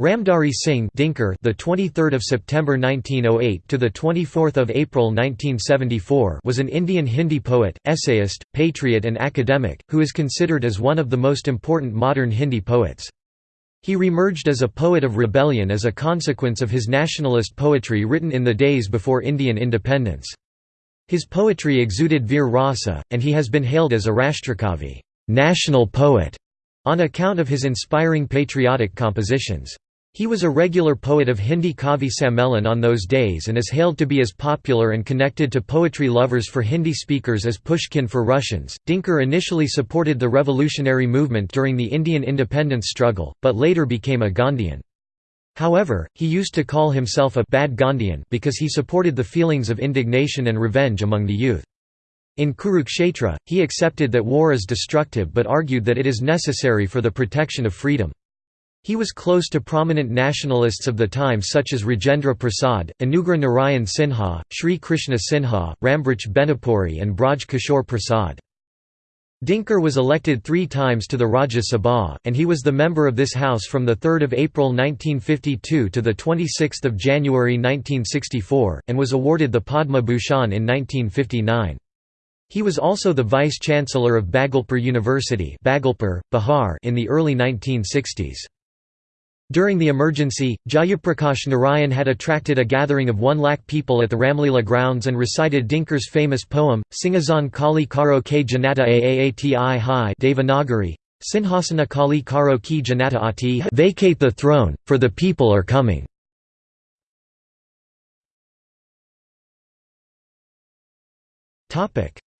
Ramdhari Singh Dinkar, the 23rd of September 1908 to the 24th of April 1974, was an Indian Hindi poet, essayist, patriot and academic who is considered as one of the most important modern Hindi poets. He remerged as a poet of rebellion as a consequence of his nationalist poetry written in the days before Indian independence. His poetry exuded veer rasa, and he has been hailed as a Rashtrakavi national poet", on account of his inspiring patriotic compositions. He was a regular poet of Hindi Kavi Sammelan on those days and is hailed to be as popular and connected to poetry lovers for Hindi speakers as Pushkin for Russians. Dinkar initially supported the revolutionary movement during the Indian independence struggle, but later became a Gandhian. However, he used to call himself a bad Gandhian because he supported the feelings of indignation and revenge among the youth. In Kurukshetra, he accepted that war is destructive but argued that it is necessary for the protection of freedom. He was close to prominent nationalists of the time such as Rajendra Prasad, Anugrah Narayan Sinha, Sri Krishna Sinha, Rambriksh Benipuri and Braj Kishore Prasad. Dinkar was elected three times to the Rajya Sabha, and he was the member of this house from 3 April 1952 to 26 January 1964, and was awarded the Padma Bhushan in 1959. He was also the vice-chancellor of Bhagalpur University Bhagalpur, Bihar in the early 1960s. During the emergency, Jayaprakash Narayan had attracted a gathering of one lakh people at the Ramlila grounds and recited Dinkar's famous poem, Singazan Kali Karo K Janata Aati Hai Devanagari, Sinhasana Kali Karo Ki Janata Ati Vacate the throne, for the people are coming.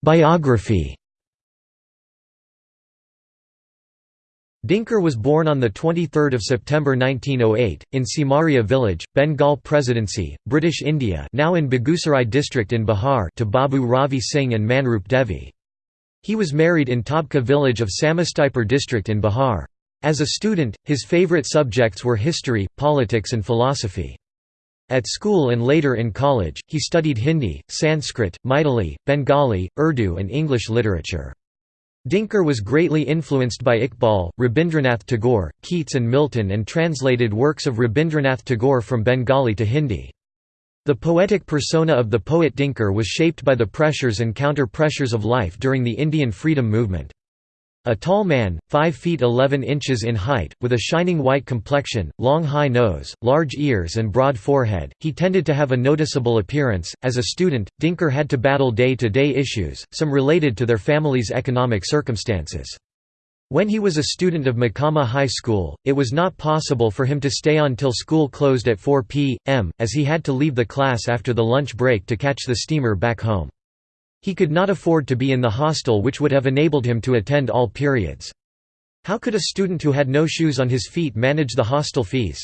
Biography Dinkar was born on 23 September 1908, in Simaria village, Bengal Presidency, British India now in Begusarai district in Bihar to Babu Ravi Singh and Manroop Devi. He was married in Tabka village of Samastipur district in Bihar. As a student, his favourite subjects were history, politics and philosophy. At school and later in college, he studied Hindi, Sanskrit, Maithili, Bengali, Urdu and English literature. Dinkar was greatly influenced by Iqbal, Rabindranath Tagore, Keats and Milton and translated works of Rabindranath Tagore from Bengali to Hindi. The poetic persona of the poet Dinkar was shaped by the pressures and counter-pressures of life during the Indian freedom movement. A tall man, 5 feet 11 inches in height, with a shining white complexion, long high nose, large ears and broad forehead, he tended to have a noticeable appearance. As a student, Dinkar had to battle day-to-day -day issues, some related to their family's economic circumstances. When he was a student of Mokama High School, it was not possible for him to stay on till school closed at 4 p.m., as he had to leave the class after the lunch break to catch the steamer back home. He could not afford to be in the hostel which would have enabled him to attend all periods. How could a student who had no shoes on his feet manage the hostel fees?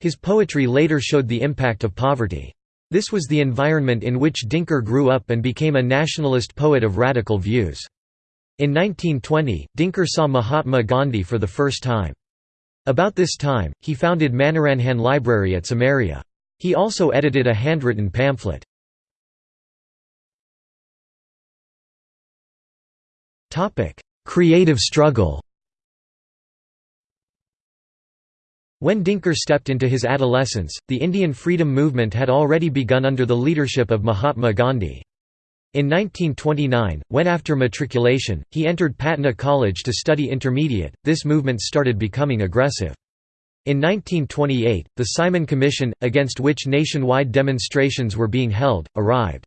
His poetry later showed the impact of poverty. This was the environment in which Dinkar grew up and became a nationalist poet of radical views. In 1920, Dinkar saw Mahatma Gandhi for the first time. About this time, he founded Manoranjan Library at Simaria. He also edited a handwritten pamphlet. Creative struggle When Dinkar stepped into his adolescence, the Indian freedom movement had already begun under the leadership of Mahatma Gandhi. In 1929, when after matriculation, he entered Patna College to study intermediate, this movement started becoming aggressive. In 1928, the Simon Commission, against which nationwide demonstrations were being held, arrived.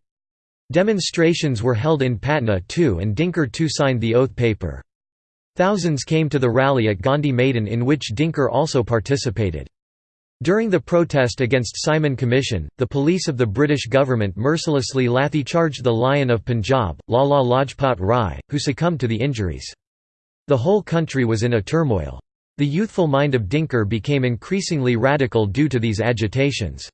Demonstrations were held in Patna too and Dinkar too signed the oath paper. Thousands came to the rally at Gandhi Maidan in which Dinkar also participated. During the protest against Simon Commission, the police of the British government mercilessly lathi-charged the Lion of Punjab, Lala Lajpat Rai, who succumbed to the injuries. The whole country was in a turmoil. The youthful mind of Dinkar became increasingly radical due to these agitations.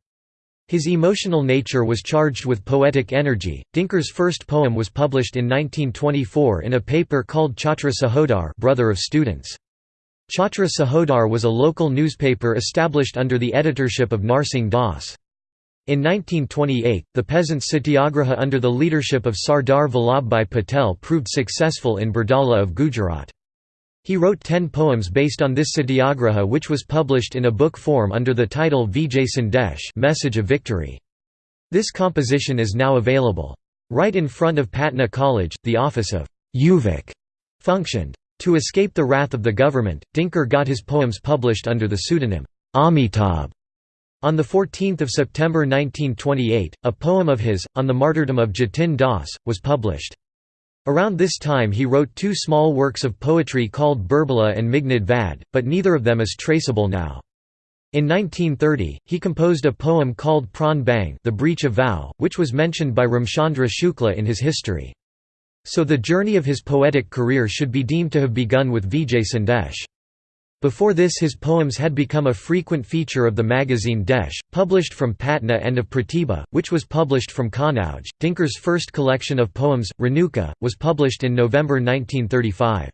His emotional nature was charged with poetic energy. Dinkar's first poem was published in 1924 in a paper called Chhatra Sahodar, Brother of Students. Chhatra Sahodar was a local newspaper established under the editorship of Narsingh Das. In 1928, the peasants' satyagraha under the leadership of Sardar Vallabhbhai Patel proved successful in Bardoli of Gujarat. He wrote ten poems based on this satyagraha which was published in a book form under the title Vijay Sandesh Message of Victory. This composition is now available. Right in front of Patna College, the office of Yuvak functioned. To escape the wrath of the government, Dinkar got his poems published under the pseudonym Amitabh. On 14 September 1928, a poem of his, On the Martyrdom of Jatin Das, was published. Around this time he wrote two small works of poetry called Burbala and Meghnad Vadh, but neither of them is traceable now. In 1930, he composed a poem called Pran Bhang the Breach of Vow, which was mentioned by Ramchandra Shukla in his history. So the journey of his poetic career should be deemed to have begun with Vijay Sandesh. Before this his poems had become a frequent feature of the magazine Desh, published from Patna and of Pratibha, which was published from Kannauj. Dinkar's first collection of poems, Renuka, was published in November 1935.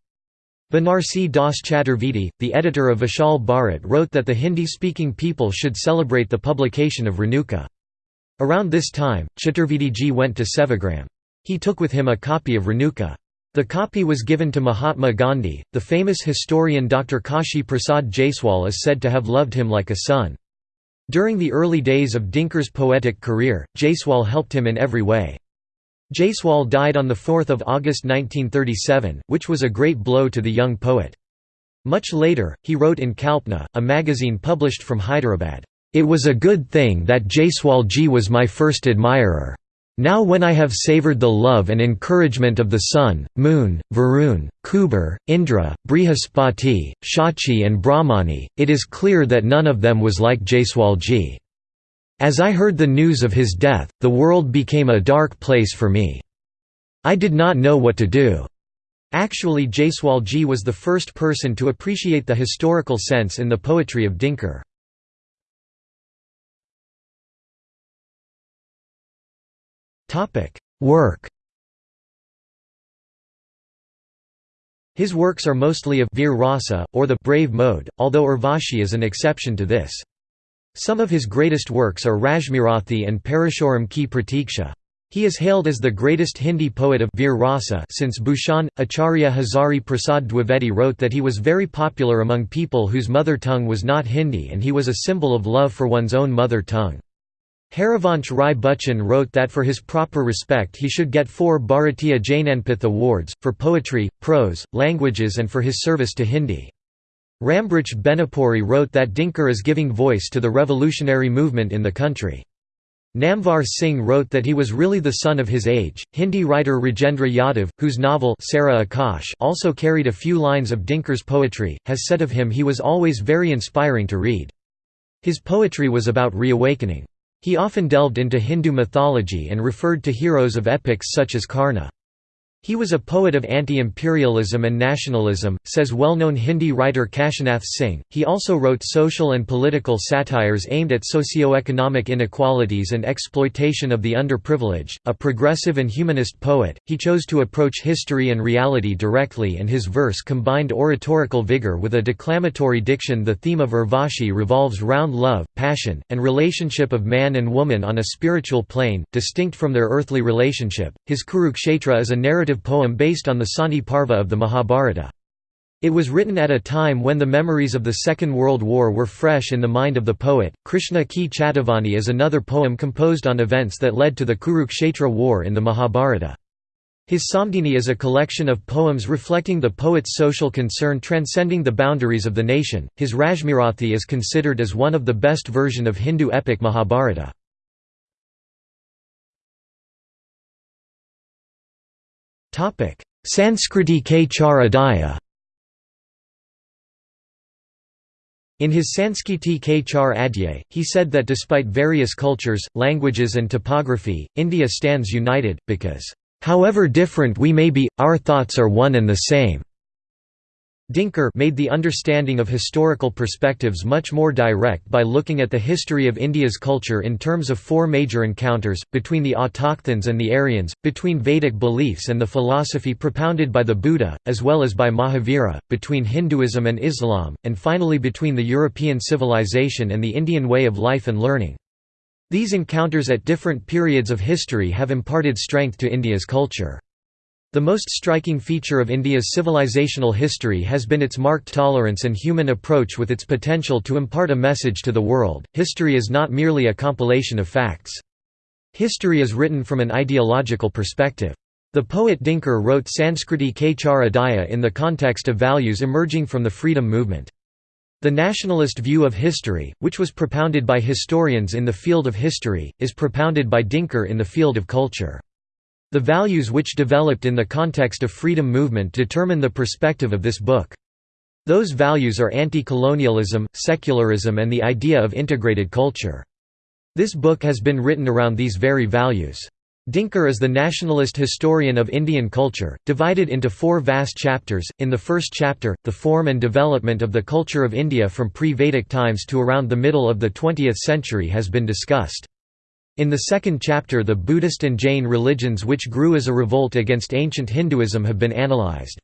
Banarsi Das Chaturvedi, the editor of Vishal Bharat wrote that the Hindi-speaking people should celebrate the publication of Renuka. Around this time, Chaturvediji went to Sevagram. He took with him a copy of Renuka. The copy was given to Mahatma Gandhi. The famous historian Dr. Kashi Prasad Jaiswal is said to have loved him like a son. During the early days of Dinkar's poetic career, Jaiswal helped him in every way. Jaiswal died on 4 August 1937, which was a great blow to the young poet. Much later, he wrote in Kalpana, a magazine published from Hyderabad, "...it was a good thing that Jaiswal ji was my first admirer. Now when I have savoured the love and encouragement of the sun, moon, Varun, Kuber, Indra, Brihaspati, Shachi and Brahmani, it is clear that none of them was like Jaiswalji. As I heard the news of his death, the world became a dark place for me. I did not know what to do. Actually Jaiswalji was the first person to appreciate the historical sense in the poetry of Dinkar. Work His works are mostly of Veer Rasa, or the brave mode, although Urvashi is an exception to this. Some of his greatest works are Rashmirathi and Parashuram ki Pratiksha. He is hailed as the greatest Hindi poet of Veer Rasa since Bhushan. Acharya Hazari Prasad Dwivedi wrote that he was very popular among people whose mother tongue was not Hindi and he was a symbol of love for one's own mother tongue. Harivansh Rai Bachchan wrote that for his proper respect he should get four Bharatiya Jnanpith awards, for poetry, prose, languages and for his service to Hindi. Rambriksh Benipuri wrote that Dinkar is giving voice to the revolutionary movement in the country. Namvar Singh wrote that he was really the son of his age. Hindi writer Rajendra Yadav, whose novel Sara Akash also carried a few lines of Dinkar's poetry, has said of him he was always very inspiring to read. His poetry was about reawakening. He often delved into Hindu mythology and referred to heroes of epics such as Karna. He was a poet of anti-imperialism and nationalism, says well-known Hindi writer Kashinath Singh. He also wrote social and political satires aimed at socio-economic inequalities and exploitation of the underprivileged. A progressive and humanist poet, he chose to approach history and reality directly and his verse combined oratorical vigor with a declamatory diction. The theme of Urvashi revolves round love, passion, and relationship of man and woman on a spiritual plane, distinct from their earthly relationship. His Kurukshetra is a narrative poem based on the Sani Parva of the Mahabharata. It was written at a time when the memories of the Second World War were fresh in the mind of the poet. Krishna Ki Chetavani is another poem composed on events that led to the Kurukshetra War in the Mahabharata. His Samdheni is a collection of poems reflecting the poet's social concern transcending the boundaries of the nation. His Rashmirathi is considered as one of the best version of Hindu epic Mahabharata. Sanskriti K. Char Adhyay In his Sanskriti K. Char Adhyay, he said that despite various cultures, languages and topography, India stands united, because, "...however different we may be, our thoughts are one and the same." Dinkar made the understanding of historical perspectives much more direct by looking at the history of India's culture in terms of four major encounters, between the autochthons and the Aryans, between Vedic beliefs and the philosophy propounded by the Buddha, as well as by Mahavira, between Hinduism and Islam, and finally between the European civilization and the Indian way of life and learning. These encounters at different periods of history have imparted strength to India's culture. The most striking feature of India's civilizational history has been its marked tolerance and human approach with its potential to impart a message to the world. History is not merely a compilation of facts. History is written from an ideological perspective. The poet Dinkar wrote Sanskriti Kachar Adhyay in the context of values emerging from the freedom movement. The nationalist view of history, which was propounded by historians in the field of history, is propounded by Dinkar in the field of culture. The values which developed in the context of freedom movement determine the perspective of this book. Those values are anti-colonialism, secularism and the idea of integrated culture. This book has been written around these very values. Dinkar is the nationalist historian of Indian culture, divided into four vast chapters. In the first chapter, the form and development of the culture of India from pre-Vedic times to around the middle of the 20th century has been discussed. In the second chapter the Buddhist and Jain religions which grew as a revolt against ancient Hinduism have been analyzed.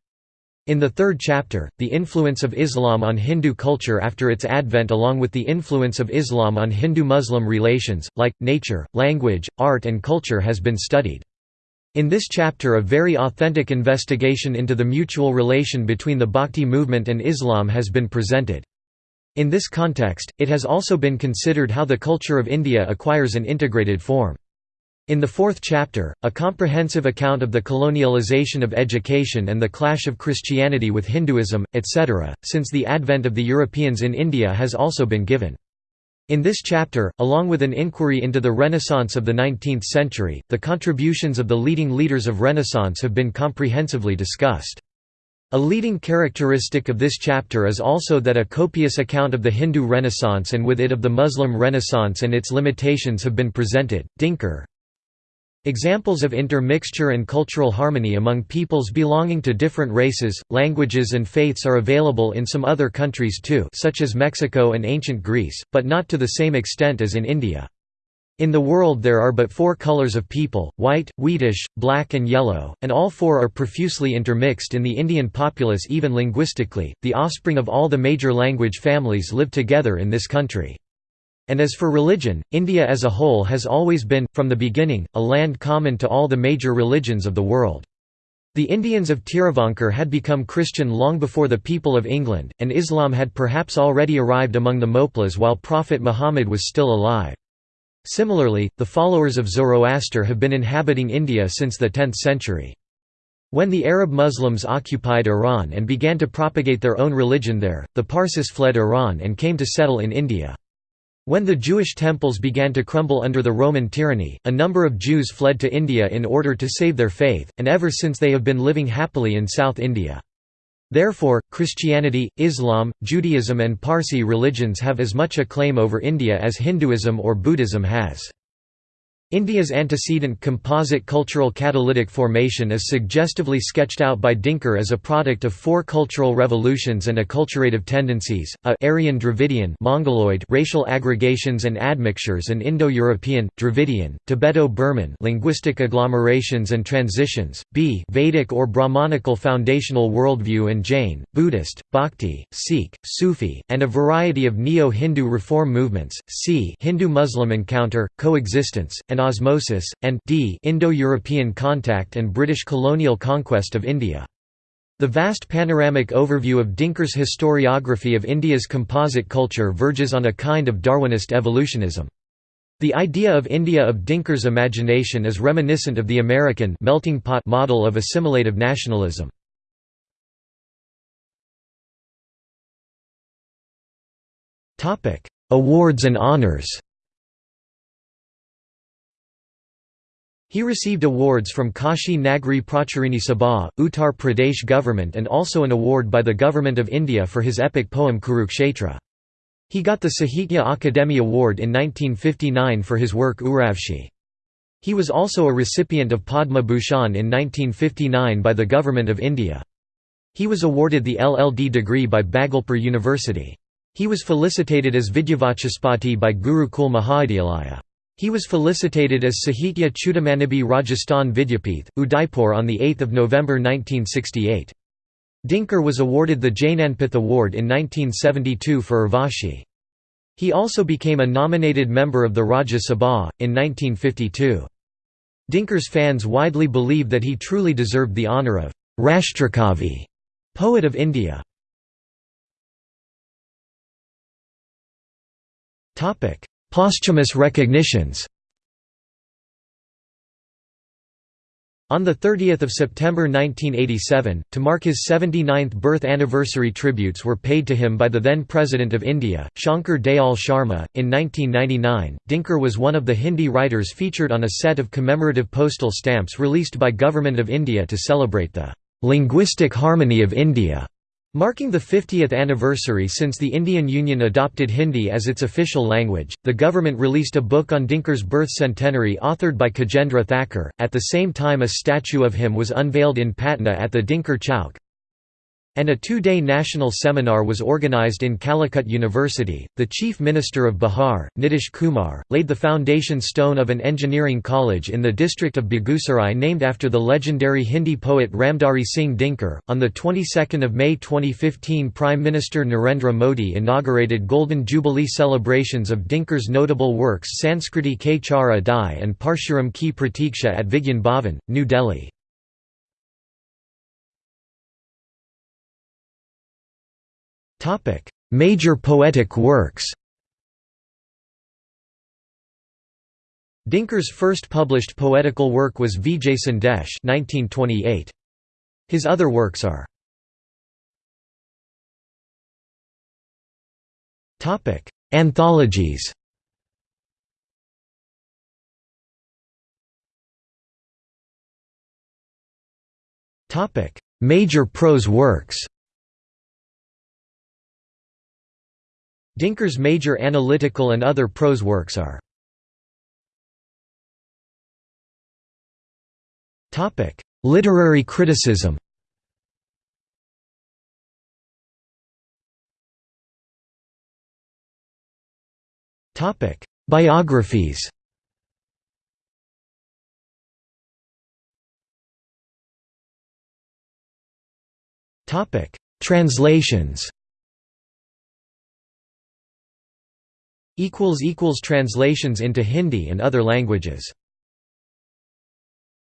In the third chapter, the influence of Islam on Hindu culture after its advent along with the influence of Islam on Hindu-Muslim relations, like, nature, language, art and culture has been studied. In this chapter a very authentic investigation into the mutual relation between the Bhakti movement and Islam has been presented. In this context, it has also been considered how the culture of India acquires an integrated form. In the fourth chapter, a comprehensive account of the colonialization of education and the clash of Christianity with Hinduism, etc., since the advent of the Europeans in India has also been given. In this chapter, along with an inquiry into the Renaissance of the 19th century, the contributions of the leading leaders of Renaissance have been comprehensively discussed. A leading characteristic of this chapter is also that a copious account of the Hindu Renaissance and with it of the Muslim Renaissance and its limitations have been presented. Dinkar Examples of intermixture and cultural harmony among peoples belonging to different races, languages and faiths are available in some other countries too such as Mexico and ancient Greece, but not to the same extent as in India. In the world there are but four colors of people, white, wheatish, black and yellow, and all four are profusely intermixed in the Indian populace even linguistically, the offspring of all the major language families live together in this country. And as for religion, India as a whole has always been, from the beginning, a land common to all the major religions of the world. The Indians of Tiruvankar had become Christian long before the people of England, and Islam had perhaps already arrived among the Moplas while Prophet Muhammad was still alive. Similarly, the followers of Zoroaster have been inhabiting India since the 10th century. When the Arab Muslims occupied Iran and began to propagate their own religion there, the Parsis fled Iran and came to settle in India. When the Jewish temples began to crumble under the Roman tyranny, a number of Jews fled to India in order to save their faith, and ever since they have been living happily in South India. Therefore, Christianity, Islam, Judaism and Parsi religions have as much a claim over India as Hinduism or Buddhism has. India's antecedent composite cultural catalytic formation is suggestively sketched out by Dinkar as a product of four cultural revolutions and acculturative tendencies, a Aryan Dravidian Mongoloid racial aggregations and admixtures and Indo-European, Dravidian, Tibeto-Burman linguistic agglomerations and transitions, b Vedic or Brahmanical foundational worldview and Jain, Buddhist, Bhakti, Sikh, Sufi, and a variety of Neo-Hindu reform movements, c Hindu-Muslim encounter, coexistence, and and osmosis, and d Indo-European contact and British colonial conquest of India. The vast panoramic overview of Dinkar's historiography of India's composite culture verges on a kind of Darwinist evolutionism. The idea of India of Dinkar's imagination is reminiscent of the American melting pot model of assimilative nationalism. Awards and honors He received awards from Kashi Nagri Pracharini Sabha, Uttar Pradesh government and also an award by the Government of India for his epic poem Kurukshetra. He got the Sahitya Akademi Award in 1959 for his work Urvashi. He was also a recipient of Padma Bhushan in 1959 by the Government of India. He was awarded the LLD degree by Bhagalpur University. He was felicitated as Vidyavachaspati by Gurukul Mahavidyalaya. He was felicitated as Sahitya Chudamanibi Rajasthan Vidyapith, Udaipur on 8 November 1968. Dinkar was awarded the Jnanpith Award in 1972 for Urvashi. He also became a nominated member of the Rajya Sabha, in 1952. Dinkar's fans widely believe that he truly deserved the honour of Rashtrakavi, poet of India. Posthumous recognitions On 30 September 1987, to mark his 79th birth anniversary tributes were paid to him by the then President of India, Shankar Dayal Sharma. In 1999, Dinkar was one of the Hindi writers featured on a set of commemorative postal stamps released by Government of India to celebrate the linguistic harmony of India. Marking the 50th anniversary since the Indian Union adopted Hindi as its official language, the government released a book on Dinkar's birth centenary authored by Gajendra Thakur. At the same time, a statue of him was unveiled in Patna at the Dinkar Chowk, and a two-day national seminar was organized in Calicut University. The Chief Minister of Bihar, Nitish Kumar, laid the foundation stone of an engineering college in the district of Begusarai named after the legendary Hindi poet Ramdhari Singh Dinkar. On the 22nd of May 2015, Prime Minister Narendra Modi inaugurated Golden Jubilee celebrations of Dinkar's notable works Sanskriti Ke Char Adhyay and Parshuram Ki Pratiksha at Vigyan Bhavan, New Delhi. Major poetic works Dinkar's first published poetical work was Vijay Sandesh 1928. His other works are Anthologies Major prose works Dinkar's major analytical and other prose works are Literary criticism. Biographies. Translations Translations into Hindi and other languages